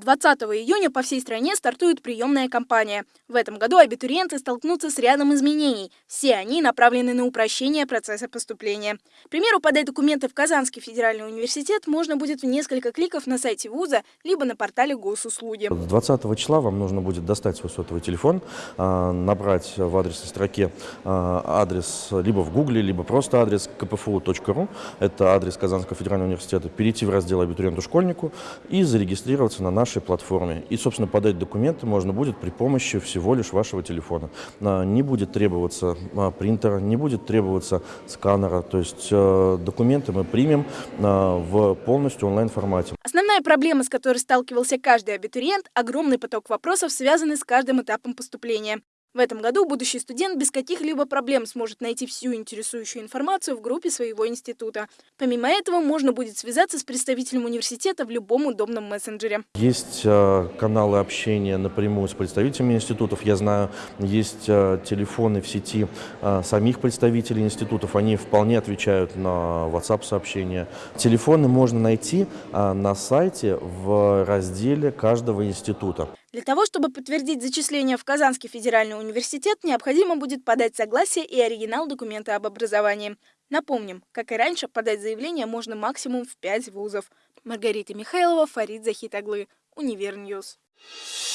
20 июня по всей стране стартует приемная кампания. В этом году абитуриенты столкнутся с рядом изменений. Все они направлены на упрощение процесса поступления. К примеру, подать документы в Казанский федеральный университет можно будет в несколько кликов на сайте вуза, либо на портале госуслуги. 20 числа вам нужно будет достать свой сотовый телефон, а, набрать в адресной строке а, адрес либо в гугле, либо просто адрес kpfu.ru, это адрес Казанского федерального университета, перейти в раздел абитуриенту-школьнику и зарегистрироваться на нашей платформе. И, собственно, подать документы можно будет при помощи всего лишь вашего телефона. А, не будет требоваться а, принтера, не будет требоваться сканера. То есть э, документы мы примем а, в полностью онлайн-формате. Основная проблема, с которой сталкивался каждый абитуриент – огромный поток вопросов, связанный с каждым этапом поступления. В этом году будущий студент без каких-либо проблем сможет найти всю интересующую информацию в группе своего института. Помимо этого, можно будет связаться с представителем университета в любом удобном мессенджере. Есть э, каналы общения напрямую с представителями институтов. Я знаю, есть э, телефоны в сети э, самих представителей институтов. Они вполне отвечают на WhatsApp-сообщения. Телефоны можно найти на сайте в разделе каждого института. Для того, чтобы подтвердить зачисление в Казанский федеральный университет, необходимо будет подать согласие и оригинал документа об образовании. Напомним, как и раньше, подать заявление можно максимум в 5 вузов. Маргарита Михайлова, Фарид Захитаглы, UniverNews.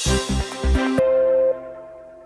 Thank you.